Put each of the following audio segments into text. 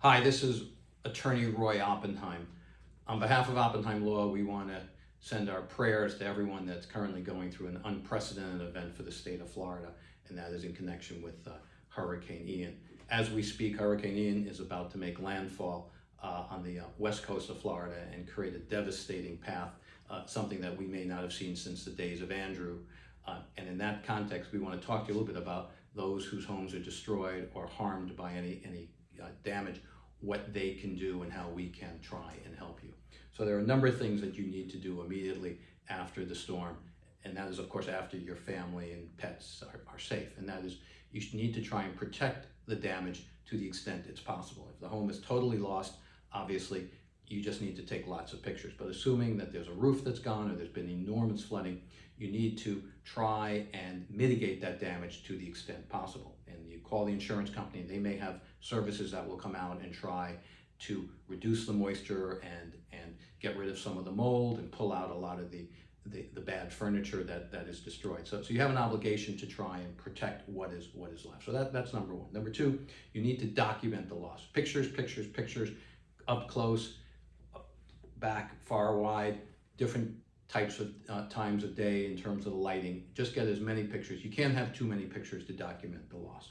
Hi, this is Attorney Roy Oppenheim. On behalf of Oppenheim Law, we want to send our prayers to everyone that's currently going through an unprecedented event for the state of Florida, and that is in connection with uh, Hurricane Ian. As we speak, Hurricane Ian is about to make landfall uh, on the uh, west coast of Florida and create a devastating path, uh, something that we may not have seen since the days of Andrew. Uh, and in that context, we want to talk to you a little bit about those whose homes are destroyed or harmed by any, any Uh, damage, what they can do and how we can try and help you. So there are a number of things that you need to do immediately after the storm. And that is, of course, after your family and pets are, are safe. And that is, you need to try and protect the damage to the extent it's possible. If the home is totally lost, obviously, you just need to take lots of pictures. But assuming that there's a roof that's gone or there's been enormous flooding, you need to try and mitigate that damage to the extent possible. And you call the insurance company, they may have services that will come out and try to reduce the moisture and, and get rid of some of the mold and pull out a lot of the, the, the bad furniture that, that is destroyed. So, so you have an obligation to try and protect what is, what is left. So that, that's number one. Number two, you need to document the loss. Pictures, pictures, pictures, up close, back, far, wide, different types of uh, times of day in terms of the lighting. Just get as many pictures. You can't have too many pictures to document the loss.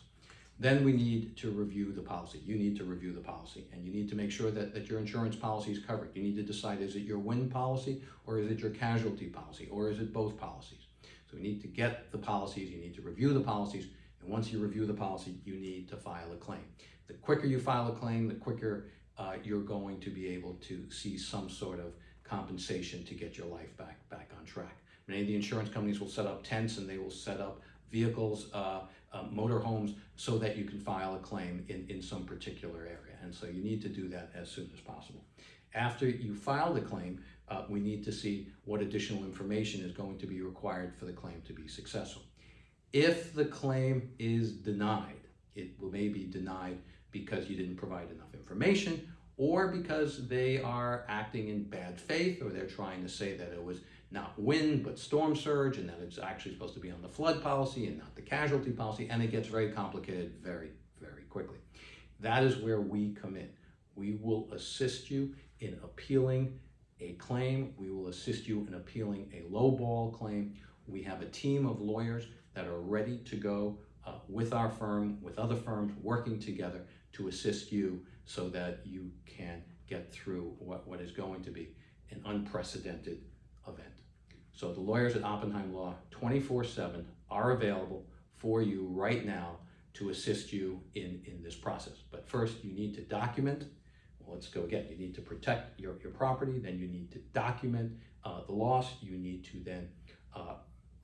Then we need to review the policy. You need to review the policy and you need to make sure that, that your insurance policy is covered. You need to decide is it your wind policy or is it your casualty policy or is it both policies? So we need to get the policies, you need to review the policies, and once you review the policy, you need to file a claim. The quicker you file a claim, the quicker uh, you're going to be able to see some sort of compensation to get your life back, back on track. Many of the insurance companies will set up tents and they will set up vehicles, uh, uh, motorhomes, so that you can file a claim in, in some particular area. And so you need to do that as soon as possible. After you file the claim, uh, we need to see what additional information is going to be required for the claim to be successful. If the claim is denied, it may be denied because you didn't provide enough information or because they are acting in bad faith or they're trying to say that it was not wind but storm surge and that it's actually supposed to be on the flood policy and not the casualty policy and it gets very complicated very very quickly. That is where we come in. We will assist you in appealing a claim. We will assist you in appealing a lowball claim. We have a team of lawyers that are ready to go uh, with our firm with other firms working together to assist you so that you can get through what, what is going to be an unprecedented event. So the lawyers at Oppenheim Law 24-7 are available for you right now to assist you in, in this process. But first you need to document, well, let's go again, you need to protect your, your property, then you need to document uh, the loss, you need to then uh,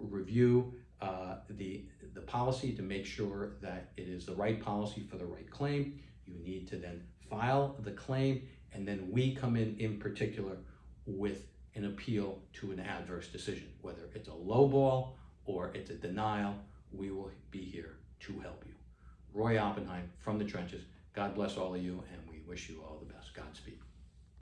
review uh, the, the policy to make sure that it is the right policy for the right claim. You need to then file the claim and then we come in in particular with an appeal to an adverse decision. Whether it's a low ball or it's a denial, we will be here to help you. Roy Oppenheim from the trenches. God bless all of you and we wish you all the best. Godspeed.